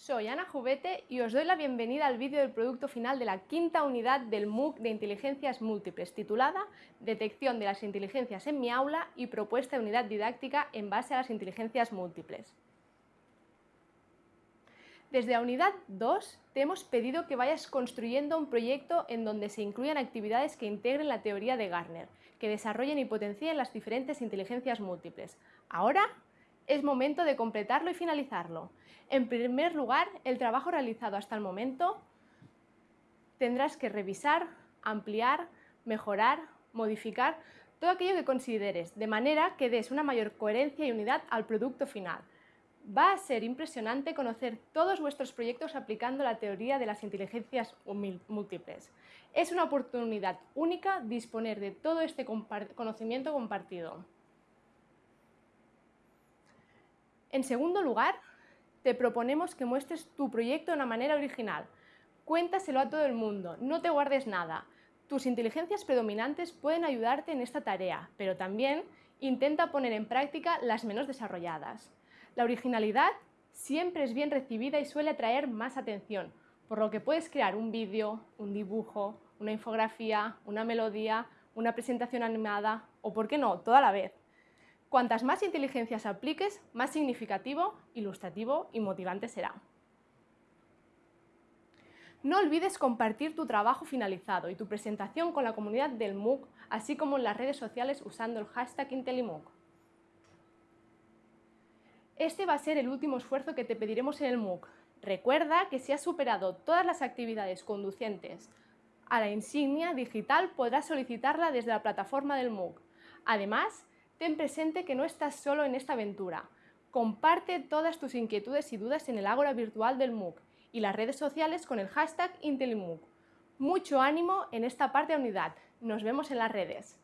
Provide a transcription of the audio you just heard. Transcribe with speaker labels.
Speaker 1: Soy Ana Jubete y os doy la bienvenida al vídeo del producto final de la quinta unidad del MOOC de Inteligencias Múltiples, titulada Detección de las inteligencias en mi aula y propuesta de unidad didáctica en base a las inteligencias múltiples. Desde la unidad 2 te hemos pedido que vayas construyendo un proyecto en donde se incluyan actividades que integren la teoría de Garner, que desarrollen y potencien las diferentes inteligencias múltiples. Ahora es momento de completarlo y finalizarlo. En primer lugar, el trabajo realizado hasta el momento tendrás que revisar, ampliar, mejorar, modificar todo aquello que consideres, de manera que des una mayor coherencia y unidad al producto final. Va a ser impresionante conocer todos vuestros proyectos aplicando la teoría de las inteligencias múltiples. Es una oportunidad única disponer de todo este conocimiento compartido. En segundo lugar, te proponemos que muestres tu proyecto de una manera original. Cuéntaselo a todo el mundo, no te guardes nada. Tus inteligencias predominantes pueden ayudarte en esta tarea, pero también intenta poner en práctica las menos desarrolladas. La originalidad siempre es bien recibida y suele atraer más atención, por lo que puedes crear un vídeo, un dibujo, una infografía, una melodía, una presentación animada o, por qué no, toda la vez. Cuantas más inteligencias apliques, más significativo, ilustrativo y motivante será. No olvides compartir tu trabajo finalizado y tu presentación con la comunidad del MOOC, así como en las redes sociales usando el hashtag IntelliMOOC. Este va a ser el último esfuerzo que te pediremos en el MOOC. Recuerda que si has superado todas las actividades conducentes a la insignia digital, podrás solicitarla desde la plataforma del MOOC. Además, ten presente que no estás solo en esta aventura. Comparte todas tus inquietudes y dudas en el ágora virtual del MOOC y las redes sociales con el hashtag IntelliMOOC. Mucho ánimo en esta parte de unidad. Nos vemos en las redes.